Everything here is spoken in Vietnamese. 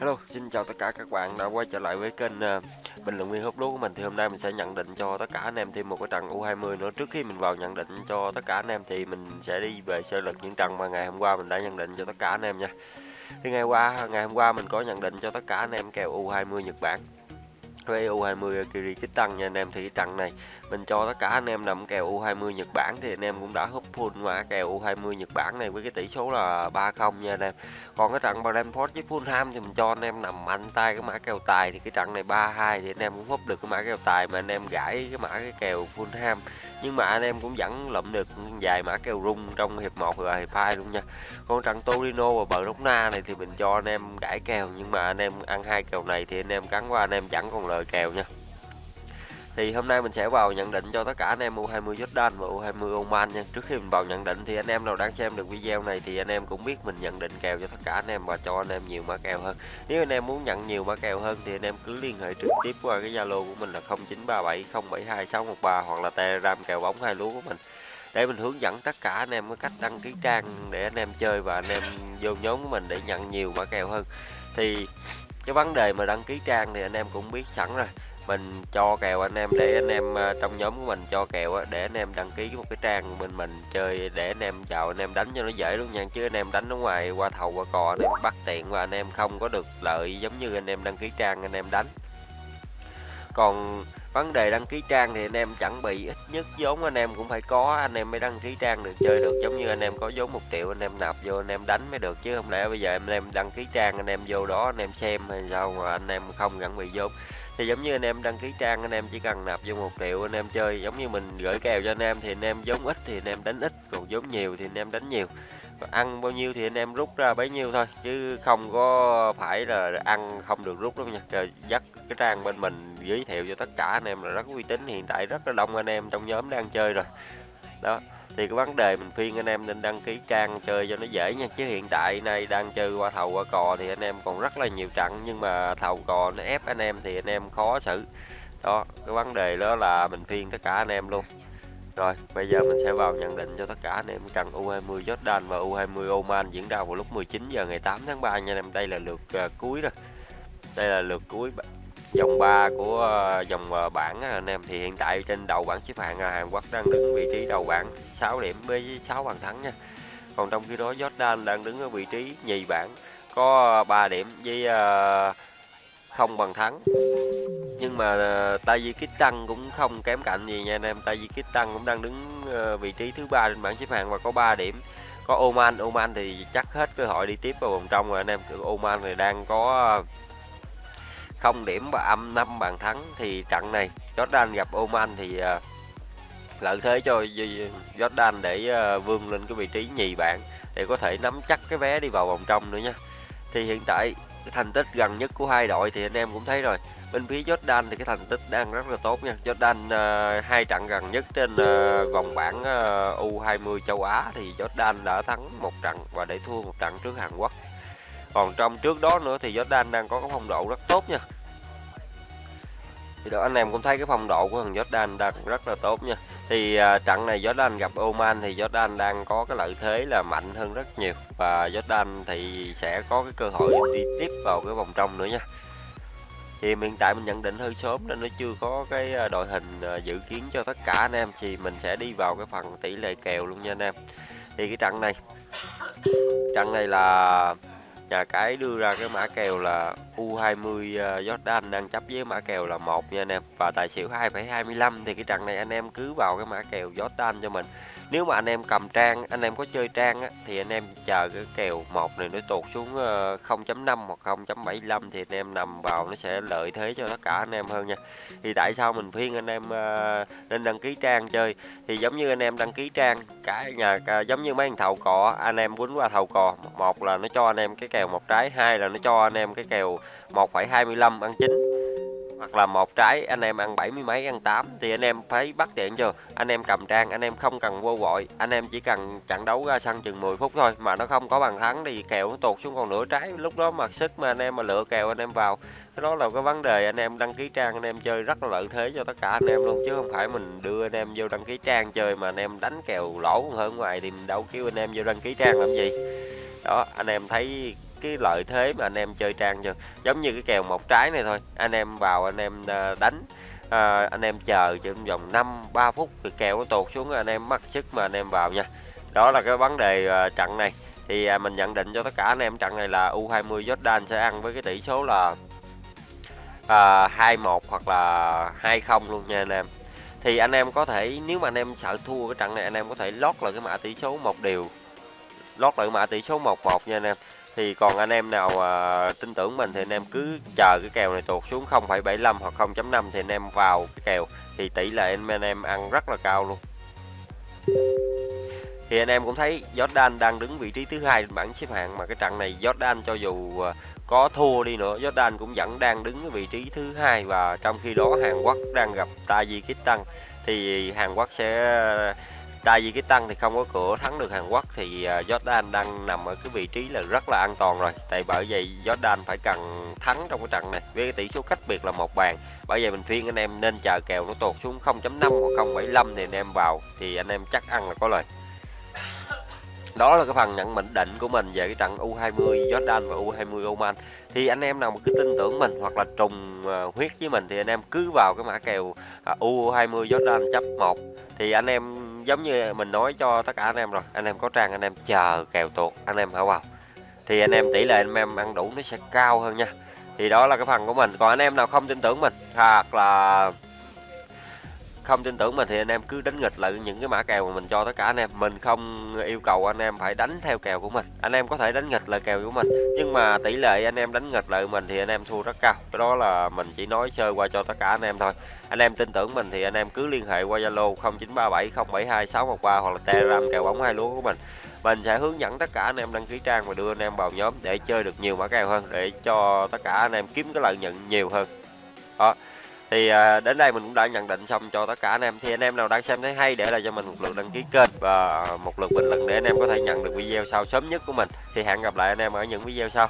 Hello, xin chào tất cả các bạn đã quay trở lại với kênh uh, bình luận viên hút lúa của mình. Thì hôm nay mình sẽ nhận định cho tất cả anh em thêm một cái trận U20 nữa. Trước khi mình vào nhận định cho tất cả anh em thì mình sẽ đi về sơ lược những trận mà ngày hôm qua mình đã nhận định cho tất cả anh em nha. Thì ngày qua ngày hôm qua mình có nhận định cho tất cả anh em kèo U20 Nhật Bản với U20 Kyrgyzstan nha anh em thì cái trận này mình cho tất cả anh em nằm kèo U20 Nhật Bản thì anh em cũng đã húp full mã kèo U20 Nhật Bản này với cái tỷ số là 3-0 nha anh em. Còn cái trận Brentford với Fulham thì mình cho anh em nằm mạnh tay cái mã kèo tài thì cái trận này 3-2 thì anh em cũng húp được cái mã kèo tài mà anh em gãi cái mã cái kèo Fulham. Nhưng mà anh em cũng vẫn lụm được vài mã kèo rung trong hiệp 1 và hiệp 2 luôn nha. Còn trận Torino và Barcelona này thì mình cho anh em gãi kèo nhưng mà anh em ăn hai kèo này thì anh em cắn qua anh em chẳng còn lời kèo nha thì hôm nay mình sẽ vào nhận định cho tất cả anh em U20 Jordan và U20 Oman nha. Trước khi mình vào nhận định thì anh em nào đang xem được video này thì anh em cũng biết mình nhận định kèo cho tất cả anh em và cho anh em nhiều mã kèo hơn. Nếu anh em muốn nhận nhiều mã kèo hơn thì anh em cứ liên hệ trực tiếp qua cái Zalo của mình là 0937072613 hoặc là Telegram kèo bóng hai lúa của mình để mình hướng dẫn tất cả anh em cái cách đăng ký trang để anh em chơi và anh em vô nhóm của mình để nhận nhiều mã kèo hơn. Thì cái vấn đề mà đăng ký trang thì anh em cũng biết sẵn rồi mình cho kèo anh em để anh em trong nhóm của mình cho kèo để anh em đăng ký một cái trang bên mình chơi để anh em chào anh em đánh cho nó dễ luôn nha chứ anh em đánh ở ngoài qua thầu qua cò anh em bắt tiện và anh em không có được lợi giống như anh em đăng ký trang anh em đánh còn vấn đề đăng ký trang thì anh em chẳng bị ít nhất vốn anh em cũng phải có anh em mới đăng ký trang được chơi được giống như anh em có vốn một triệu anh em nạp vô anh em đánh mới được chứ không lẽ bây giờ anh em đăng ký trang anh em vô đó anh em xem hay sao mà anh em không gắn bị vốn thì giống như anh em đăng ký trang anh em chỉ cần nạp vô một triệu anh em chơi giống như mình gửi kèo cho anh em thì anh em giống ít thì anh em đánh ít còn giống nhiều thì anh em đánh nhiều ăn bao nhiêu thì anh em rút ra bấy nhiêu thôi chứ không có phải là ăn không được rút đâu nha Trời, dắt cái trang bên mình giới thiệu cho tất cả anh em là rất uy tín hiện tại rất là đông anh em trong nhóm đang chơi rồi đó thì cái vấn đề mình khuyên anh em nên đăng ký trang chơi cho nó dễ nha. Chứ hiện tại nay đang chơi qua thầu qua cò thì anh em còn rất là nhiều trận. Nhưng mà thầu cò nó ép anh em thì anh em khó xử. Đó cái vấn đề đó là mình khuyên tất cả anh em luôn. Rồi bây giờ mình sẽ vào nhận định cho tất cả anh em. Trận U20 Jordan và U20 Oman diễn ra vào lúc 19 giờ ngày 8 tháng 3 nha anh em. Đây là lượt uh, cuối rồi đây là lượt cuối dòng 3 của ờ, dòng ờ, bảng ờ, anh em, thì hiện tại trên đầu bảng xếp hạng Hàn Quốc đang đứng vị trí đầu bảng 6 điểm với 6 bàn thắng nha. Còn trong khi đó Jordan đang đứng ở vị trí nhì bảng, có 3 điểm với không bàn thắng. Nhưng mà Tajikistan cũng không kém cạnh gì nha anh em. Tajikistan cũng đang đứng vị trí thứ ba trên bảng xếp hạng và có 3 điểm. Có Oman Oman thì chắc hết cơ hội đi tiếp vào vòng trong rồi anh em. Oman thì đang có không điểm và âm 5 bàn thắng thì trận này Jordan gặp Oman thì uh, lợi thế cho Jordan để uh, vươn lên cái vị trí nhì bảng để có thể nắm chắc cái vé đi vào vòng trong nữa nha. Thì hiện tại thành tích gần nhất của hai đội thì anh em cũng thấy rồi. Bên phía Jordan thì cái thành tích đang rất là tốt nha. Jordan uh, hai trận gần nhất trên uh, vòng bảng uh, U20 châu Á thì Jordan đã thắng một trận và để thua một trận trước Hàn Quốc còn trong trước đó nữa thì Jordan đang có cái phong độ rất tốt nha. Thì đó anh em cũng thấy cái phong độ của thằng Jordan đang rất là tốt nha. Thì à, trận này Jordan gặp Oman thì Jordan đang có cái lợi thế là mạnh hơn rất nhiều. Và Jordan thì sẽ có cái cơ hội đi tiếp vào cái vòng trong nữa nha. Thì hiện tại mình nhận định hơi sớm nên nó chưa có cái à, đội hình à, dự kiến cho tất cả anh em. Thì mình sẽ đi vào cái phần tỷ lệ kèo luôn nha anh em. Thì cái trận này trận này là nhà cái đưa ra cái mã kèo là U20 ờ, Jordan đang chấp với mã kèo là một nha anh em. Và tài xỉu 2,25 thì cái trận này anh em cứ vào cái mã kèo Jordan cho mình. Nếu mà anh em cầm trang anh em có chơi trang á, thì anh em chờ cái kèo một này nó tụt xuống ờ, 0.5 hoặc 0.75 thì anh em nằm vào nó sẽ lợi thế cho tất cả anh em hơn nha. Thì tại sao mình khuyên anh em ờ, nên đăng ký trang chơi? Thì giống như anh em đăng ký trang cả nhà à, giống như mấy thằng thầu cò anh em quýnh qua thầu cò một là nó cho anh em cái kèo một trái hai là nó cho anh em cái kèo 1,25 ăn chín hoặc là một trái anh em ăn bảy mươi mấy ăn 8 thì anh em phải bắt tiện chưa anh em cầm trang anh em không cần vô vội anh em chỉ cần trận đấu ra sân chừng 10 phút thôi mà nó không có bàn thắng thì kèo nó tụt xuống còn nửa trái lúc đó mà sức mà anh em mà lựa kèo anh em vào cái đó là cái vấn đề anh em đăng ký trang anh em chơi rất là lợi thế cho tất cả anh em luôn chứ không phải mình đưa anh em vô đăng ký trang chơi mà anh em đánh kèo lỗ hơn ngoài thì mình đâu kêu anh em vô đăng ký trang làm gì đó anh em thấy cái lợi thế mà anh em chơi trang chưa giống như cái kèo một trái này thôi. Anh em vào anh em ờ, đánh à, anh em chờ trong vòng 5 3 phút thì kèo nó tuột xuống anh em mất sức mà anh em vào nha. Đó là cái vấn đề à, trận này. Thì à, mình nhận định cho tất cả anh em trận này là U20 Jordan sẽ ăn với cái tỷ số là à, 21 hoặc là 2-0 luôn nha anh em. Thì anh em có thể nếu mà anh em sợ thua cái trận này anh em có thể lót lại cái mã tỷ số một điều lót lại mã tỷ số 1-1 nha anh em thì còn anh em nào à, tin tưởng mình thì anh em cứ chờ cái kèo này tuột xuống 0,75 hoặc 0.5 thì anh em vào cái kèo. Thì tỷ lệ anh, anh em ăn rất là cao luôn. Thì anh em cũng thấy Jordan đang đứng vị trí thứ hai trên bảng xếp hạng mà cái trận này Jordan cho dù à, có thua đi nữa Jordan cũng vẫn đang đứng ở vị trí thứ hai và trong khi đó Hàn Quốc đang gặp Tajikistan thì Hàn Quốc sẽ Tajikistan thì không có cửa thắng được Hàn Quốc thì à, Jordan đang nằm ở cái vị trí là rất là an toàn rồi. Tại bởi vậy Jordan phải cần thắng trong cái trận này với cái tỷ số cách biệt là một bàn. Bởi vậy mình khuyên anh em nên chờ kèo nó tụt xuống 0.5 hoặc 0.75 thì anh em vào thì anh em chắc ăn là có lời. Đó là cái phần nhận mệnh định của mình về cái trận U20 Jordan và U20 Oman. Thì anh em nào mà cứ tin tưởng mình hoặc là trùng à, huyết với mình thì anh em cứ vào cái mã kèo à, U20 Jordan chấp 1 thì anh em giống như mình nói cho tất cả anh em rồi. Anh em có trang, anh em chờ kèo tuột, anh em hả vào thì anh em tỷ lệ anh em ăn đủ nó sẽ cao hơn nha. Thì đó là cái phần của mình. Còn anh em nào không tin tưởng mình, hoặc là không tin tưởng mình thì anh em cứ đánh nghịch lại những cái mã kèo mà mình cho tất cả anh em. Mình không yêu cầu anh em phải đánh theo kèo của mình. Anh em có thể đánh nghịch lại kèo của mình, nhưng mà tỷ lệ anh em đánh nghịch lại mình thì anh em thua rất cao. Cái đó là mình chỉ nói sơ qua cho tất cả anh em thôi. Anh em tin tưởng mình thì anh em cứ liên hệ qua zalo 0937072613 hoặc là telegram kèo bóng hai lúa của mình. Mình sẽ hướng dẫn tất cả anh em đăng ký trang và đưa anh em vào nhóm để chơi được nhiều mã kèo hơn, để cho tất cả anh em kiếm cái lợi nhuận nhiều hơn. Đó thì à, đến đây mình cũng đã nhận định xong cho tất cả anh em. Thì anh em nào đang xem thấy hay để lại cho mình một lượt đăng ký kênh và một lượt bình luận để anh em có thể nhận được video sau sớm nhất của mình. Thì hẹn gặp lại anh em ở những video sau.